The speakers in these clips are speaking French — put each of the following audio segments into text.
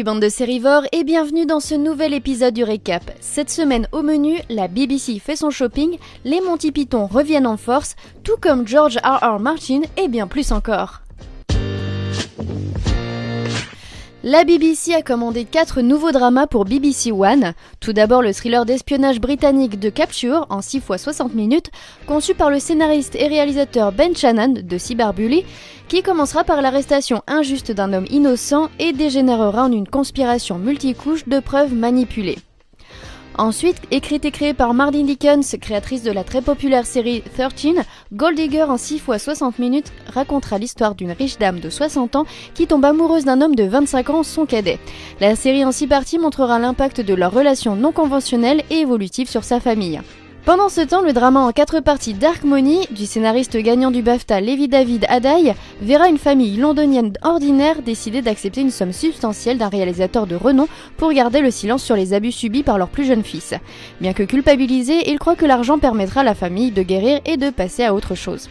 Salut bande de sérivores et bienvenue dans ce nouvel épisode du récap. Cette semaine au menu, la BBC fait son shopping, les Monty Python reviennent en force, tout comme George R. R. Martin et bien plus encore. La BBC a commandé quatre nouveaux dramas pour BBC One. Tout d'abord le thriller d'espionnage britannique de Capture en 6 fois 60 minutes, conçu par le scénariste et réalisateur Ben Shannon de Cyberbully, qui commencera par l'arrestation injuste d'un homme innocent et dégénérera en une conspiration multicouche de preuves manipulées. Ensuite, écrite et créée par Martin Dickens, créatrice de la très populaire série 13, Gold Digger en 6 fois 60 minutes racontera l'histoire d'une riche dame de 60 ans qui tombe amoureuse d'un homme de 25 ans, son cadet. La série en 6 parties montrera l'impact de leur relation non conventionnelle et évolutive sur sa famille. Pendant ce temps, le drama en quatre parties Dark Money, du scénariste gagnant du BAFTA Levi David Adai, verra une famille londonienne ordinaire décider d'accepter une somme substantielle d'un réalisateur de renom pour garder le silence sur les abus subis par leur plus jeune fils. Bien que culpabilisé, il croit que l'argent permettra à la famille de guérir et de passer à autre chose.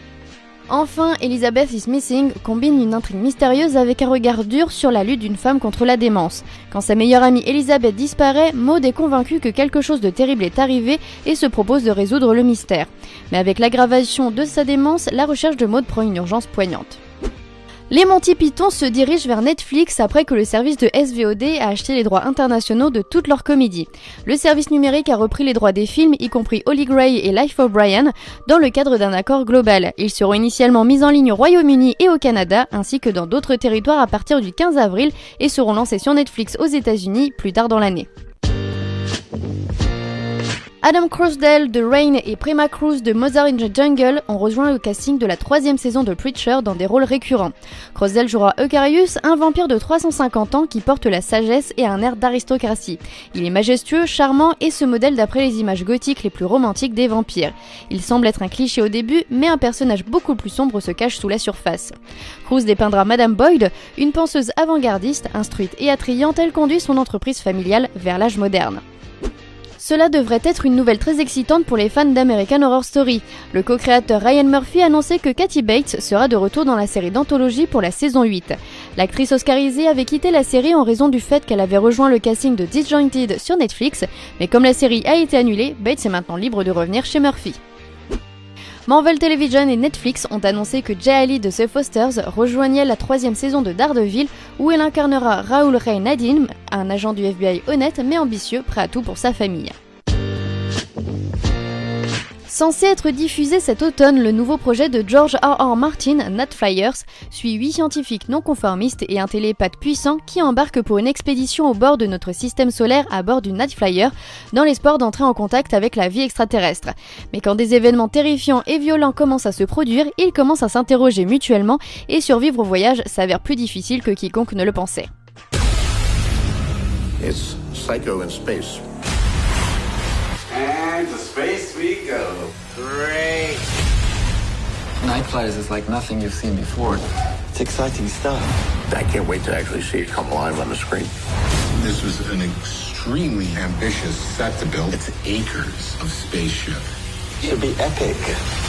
Enfin, Elizabeth is Missing combine une intrigue mystérieuse avec un regard dur sur la lutte d'une femme contre la démence. Quand sa meilleure amie Elizabeth disparaît, Maud est convaincue que quelque chose de terrible est arrivé et se propose de résoudre le mystère. Mais avec l'aggravation de sa démence, la recherche de Maud prend une urgence poignante. Les Monty Python se dirigent vers Netflix après que le service de SVOD a acheté les droits internationaux de toutes leurs comédies. Le service numérique a repris les droits des films, y compris Holly Gray et Life of Brian, dans le cadre d'un accord global. Ils seront initialement mis en ligne au Royaume-Uni et au Canada, ainsi que dans d'autres territoires à partir du 15 avril, et seront lancés sur Netflix aux États-Unis plus tard dans l'année. Adam Crossdale de Rain et Prima Cruz de the Jungle ont rejoint le casting de la troisième saison de Preacher dans des rôles récurrents. Crossdale jouera Eucarius, un vampire de 350 ans qui porte la sagesse et un air d'aristocratie. Il est majestueux, charmant et se modèle d'après les images gothiques les plus romantiques des vampires. Il semble être un cliché au début, mais un personnage beaucoup plus sombre se cache sous la surface. Cruz dépeindra Madame Boyd, une penseuse avant-gardiste, instruite et attrayante, elle conduit son entreprise familiale vers l'âge moderne. Cela devrait être une nouvelle très excitante pour les fans d'American Horror Story. Le co-créateur Ryan Murphy a annoncé que Kathy Bates sera de retour dans la série d'anthologie pour la saison 8. L'actrice oscarisée avait quitté la série en raison du fait qu'elle avait rejoint le casting de Disjointed sur Netflix, mais comme la série a été annulée, Bates est maintenant libre de revenir chez Murphy. Marvel Television et Netflix ont annoncé que Jay Ali de The Fosters rejoignait la troisième saison de Daredevil où elle incarnera Raoul Ray Nadim, un agent du FBI honnête mais ambitieux, prêt à tout pour sa famille. Censé être diffusé cet automne, le nouveau projet de George R. R. Martin, Nat Flyers, suit huit scientifiques non conformistes et un télépathe puissant qui embarquent pour une expédition au bord de notre système solaire à bord du Nat Flyer, dans l'espoir d'entrer en contact avec la vie extraterrestre. Mais quand des événements terrifiants et violents commencent à se produire, ils commencent à s'interroger mutuellement et survivre au voyage s'avère plus difficile que quiconque ne le pensait. And to space we go. Great. Night Flyers is like nothing you've seen before. It's exciting stuff. I can't wait to actually see it come alive on the screen. This was an extremely ambitious set to build. It's acres of spaceship. it should be epic.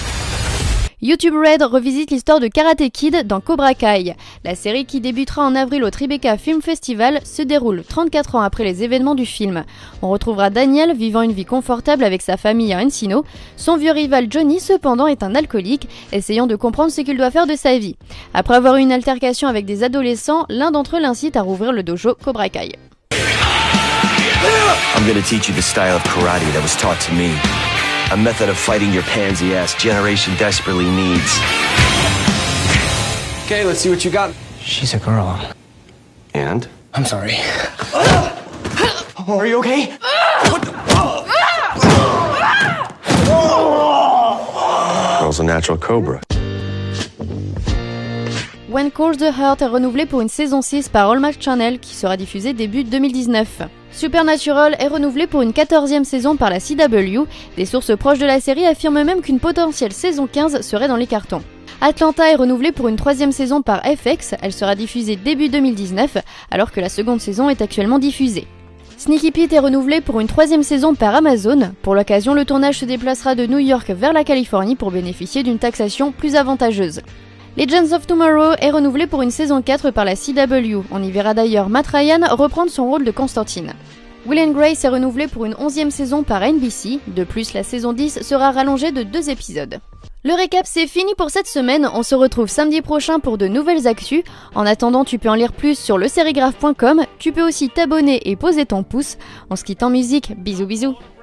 YouTube Red revisite l'histoire de Karate Kid dans Cobra Kai. La série qui débutera en avril au Tribeca Film Festival se déroule 34 ans après les événements du film. On retrouvera Daniel vivant une vie confortable avec sa famille à Encino. Son vieux rival Johnny cependant est un alcoolique, essayant de comprendre ce qu'il doit faire de sa vie. Après avoir eu une altercation avec des adolescents, l'un d'entre eux l'incite à rouvrir le dojo Cobra Kai. A method of fighting your pansy ass generation desperately needs. Okay, let's see what you got. She's a girl. And? I'm sorry. Are you okay? Girl's a natural cobra. When Calls the Heart est renouvelé pour une saison 6 par Hallmark Channel qui sera diffusée début 2019. Supernatural est renouvelé pour une 14e saison par la CW. Des sources proches de la série affirment même qu'une potentielle saison 15 serait dans les cartons. Atlanta est renouvelée pour une troisième saison par FX, elle sera diffusée début 2019, alors que la seconde saison est actuellement diffusée. Sneaky Pete est renouvelé pour une troisième saison par Amazon. Pour l'occasion, le tournage se déplacera de New York vers la Californie pour bénéficier d'une taxation plus avantageuse. Legends of Tomorrow est renouvelé pour une saison 4 par la CW. On y verra d'ailleurs Matt Ryan reprendre son rôle de Constantine. Will Grace est renouvelé pour une 11e saison par NBC. De plus, la saison 10 sera rallongée de deux épisodes. Le récap c'est fini pour cette semaine, on se retrouve samedi prochain pour de nouvelles actus. En attendant, tu peux en lire plus sur le tu peux aussi t'abonner et poser ton pouce. On se quitte en musique, bisous bisous.